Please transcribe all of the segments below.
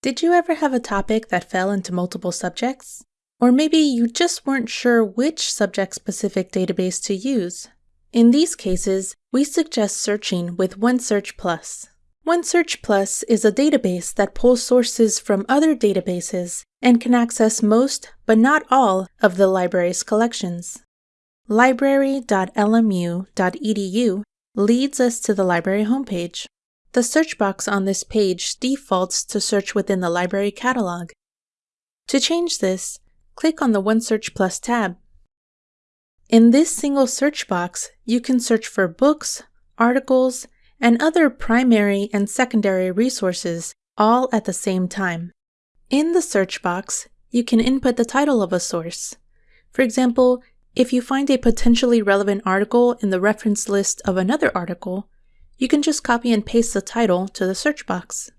Did you ever have a topic that fell into multiple subjects? Or maybe you just weren't sure which subject specific database to use. In these cases, we suggest searching with OneSearch Plus. OneSearch Plus is a database that pulls sources from other databases and can access most, but not all, of the library's collections. Library.lmu.edu leads us to the library homepage. The search box on this page defaults to search within the library catalog. To change this, click on the OneSearch Plus tab. In this single search box, you can search for books, articles, and other primary and secondary resources all at the same time. In the search box, you can input the title of a source. For example, if you find a potentially relevant article in the reference list of another article, you can just copy and paste the title to the search box.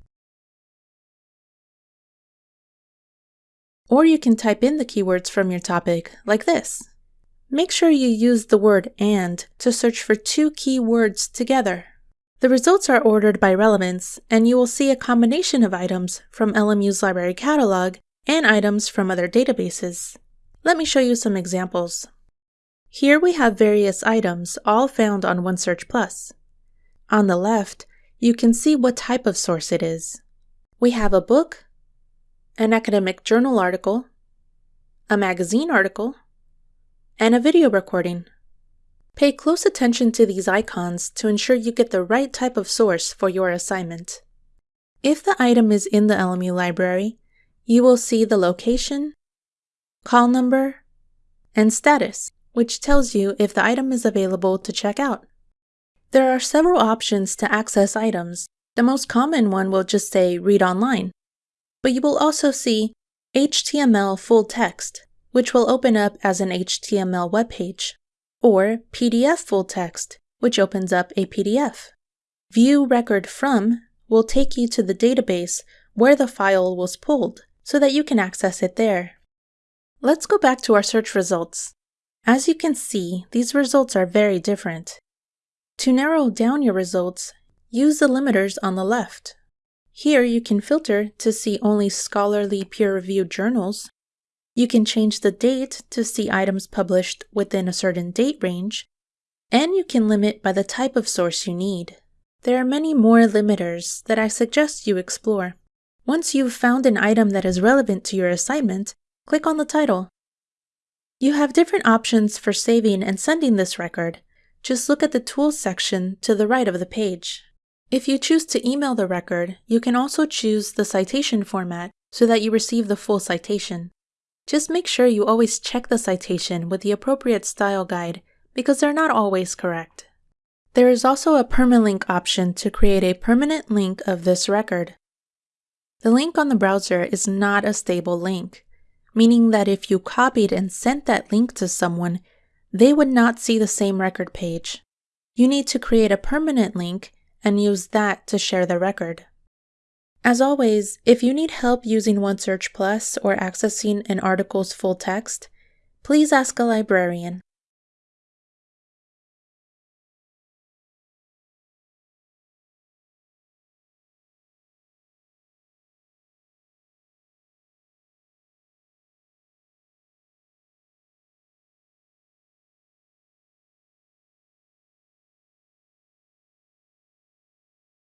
Or you can type in the keywords from your topic, like this. Make sure you use the word AND to search for two keywords together. The results are ordered by relevance, and you will see a combination of items from LMU's library catalog and items from other databases. Let me show you some examples. Here we have various items, all found on OneSearch Plus. On the left, you can see what type of source it is. We have a book, an academic journal article, a magazine article, and a video recording. Pay close attention to these icons to ensure you get the right type of source for your assignment. If the item is in the LMU library, you will see the location, call number, and status, which tells you if the item is available to check out. There are several options to access items. The most common one will just say Read Online. But you will also see HTML full text, which will open up as an HTML web page, or PDF full text, which opens up a PDF. View Record From will take you to the database where the file was pulled so that you can access it there. Let's go back to our search results. As you can see, these results are very different. To narrow down your results, use the limiters on the left. Here you can filter to see only scholarly peer-reviewed journals. You can change the date to see items published within a certain date range, and you can limit by the type of source you need. There are many more limiters that I suggest you explore. Once you've found an item that is relevant to your assignment, click on the title. You have different options for saving and sending this record, just look at the Tools section to the right of the page. If you choose to email the record, you can also choose the citation format so that you receive the full citation. Just make sure you always check the citation with the appropriate style guide because they're not always correct. There is also a permalink option to create a permanent link of this record. The link on the browser is not a stable link, meaning that if you copied and sent that link to someone, they would not see the same record page. You need to create a permanent link and use that to share the record. As always, if you need help using OneSearch Plus or accessing an article's full text, please ask a librarian.